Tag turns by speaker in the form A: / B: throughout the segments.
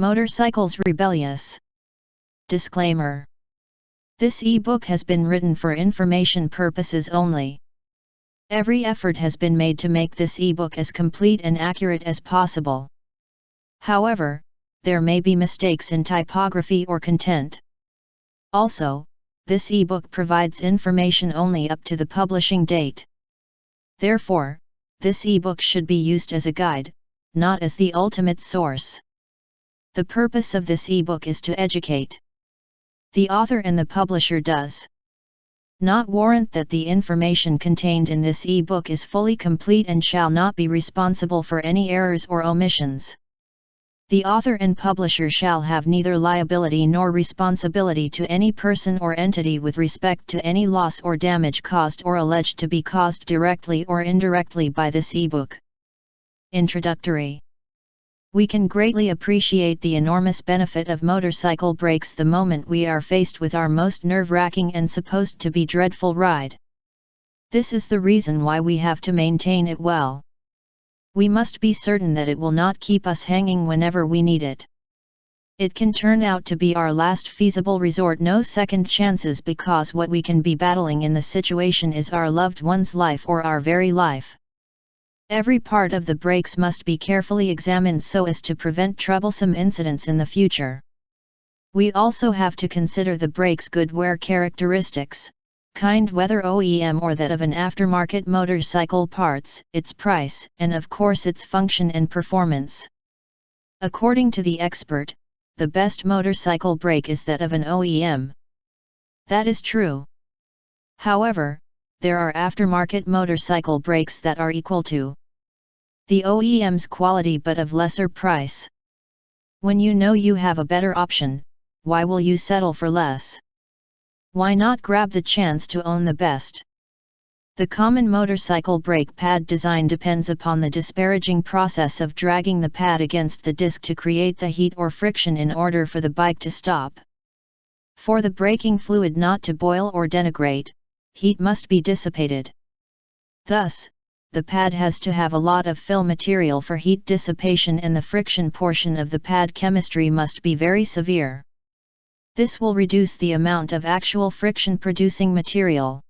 A: Motorcycles Rebellious Disclaimer This e-book has been written for information purposes only. Every effort has been made to make this e-book as complete and accurate as possible. However, there may be mistakes in typography or content. Also, this e-book provides information only up to the publishing date. Therefore, this e-book should be used as a guide, not as the ultimate source. The purpose of this e-book is to educate. The author and the publisher does not warrant that the information contained in this e-book is fully complete and shall not be responsible for any errors or omissions. The author and publisher shall have neither liability nor responsibility to any person or entity with respect to any loss or damage caused or alleged to be caused directly or indirectly by this e-book. Introductory We can greatly appreciate the enormous benefit of motorcycle brakes the moment we are faced with our most nerve-wracking and supposed to be dreadful ride. This is the reason why we have to maintain it well. We must be certain that it will not keep us hanging whenever we need it. It can turn out to be our last feasible resort no second chances because what we can be battling in the situation is our loved one's life or our very life. Every part of the brakes must be carefully examined so as to prevent troublesome incidents in the future. We also have to consider the brake's good wear characteristics, kind whether OEM or that of an aftermarket motorcycle parts, its price, and of course its function and performance. According to the expert, the best motorcycle brake is that of an OEM. That is true. However, there are aftermarket motorcycle brakes that are equal to the OEM's quality but of lesser price. When you know you have a better option, why will you settle for less? Why not grab the chance to own the best? The common motorcycle brake pad design depends upon the disparaging process of dragging the pad against the disc to create the heat or friction in order for the bike to stop. For the braking fluid not to boil or denigrate, heat must be dissipated. Thus, the pad has to have a lot of fill material for heat dissipation and the friction portion of the pad chemistry must be very severe. This will reduce the amount of actual friction producing material.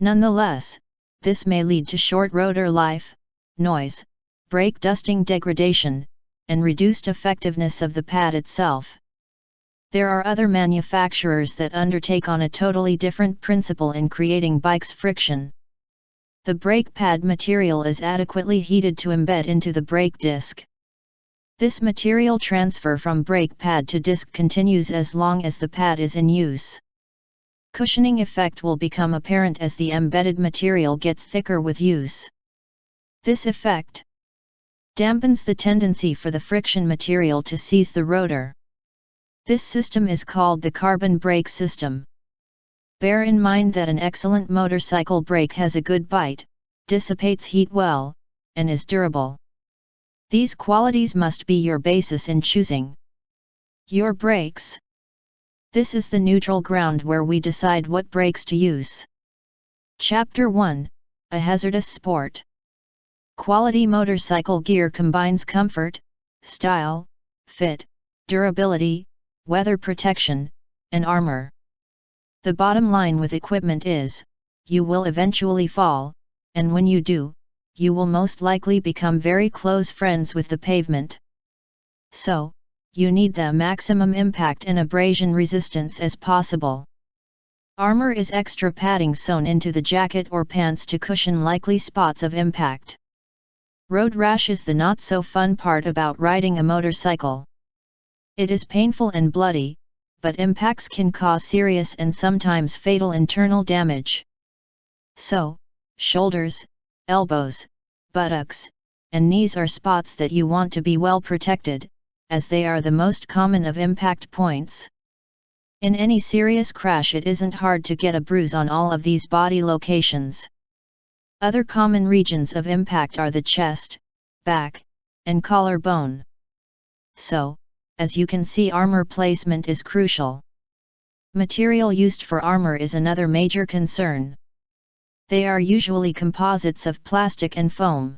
A: Nonetheless, this may lead to short rotor life, noise, brake dusting degradation, and reduced effectiveness of the pad itself. There are other manufacturers that undertake on a totally different principle in creating bike's friction. The brake pad material is adequately heated to embed into the brake disc. This material transfer from brake pad to disc continues as long as the pad is in use. Cushioning effect will become apparent as the embedded material gets thicker with use. This effect dampens the tendency for the friction material to seize the rotor. This system is called the carbon brake system. Bear in mind that an excellent motorcycle brake has a good bite, dissipates heat well, and is durable. These qualities must be your basis in choosing your brakes. This is the neutral ground where we decide what brakes to use. Chapter 1 A Hazardous Sport Quality motorcycle gear combines comfort, style, fit, durability, weather protection, and armor. The bottom line with equipment is, you will eventually fall, and when you do, you will most likely become very close friends with the pavement. So, you need the maximum impact and abrasion resistance as possible. Armor is extra padding sewn into the jacket or pants to cushion likely spots of impact. Road rash is the not so fun part about riding a motorcycle. It is painful and bloody, but impacts can cause serious and sometimes fatal internal damage. So, shoulders, elbows, buttocks, and knees are spots that you want to be well protected, as they are the most common of impact points. In any serious crash it isn't hard to get a bruise on all of these body locations. Other common regions of impact are the chest, back, and collarbone. So, as you can see armor placement is crucial. Material used for armor is another major concern. They are usually composites of plastic and foam.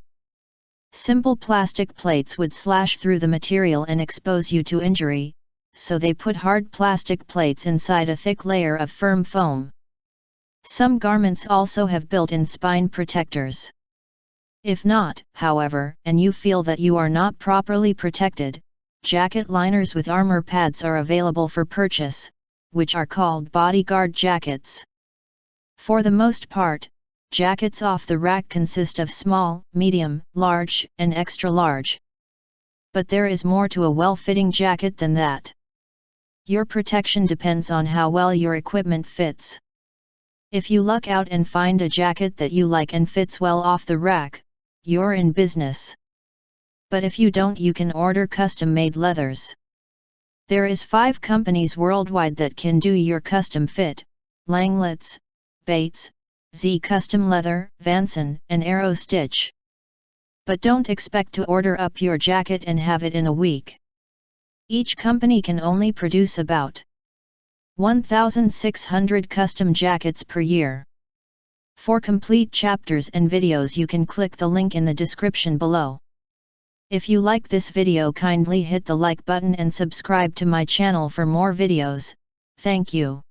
A: Simple plastic plates would slash through the material and expose you to injury, so they put hard plastic plates inside a thick layer of firm foam. Some garments also have built-in spine protectors. If not, however, and you feel that you are not properly protected, jacket liners with armor pads are available for purchase, which are called bodyguard jackets. For the most part, jackets off the rack consist of small, medium, large, and extra large. But there is more to a well-fitting jacket than that. Your protection depends on how well your equipment fits. If you luck out and find a jacket that you like and fits well off the rack, you're in business. But if you don't you can order custom-made leathers. There is 5 companies worldwide that can do your custom fit, Langlitz, Bates, Z Custom Leather, Vanson, and Aerostich. But don't expect to order up your jacket and have it in a week. Each company can only produce about 1,600 custom jackets per year. For complete chapters and videos you can click the link in the description below. If you like this video kindly hit the like button and subscribe to my channel for more videos, thank you.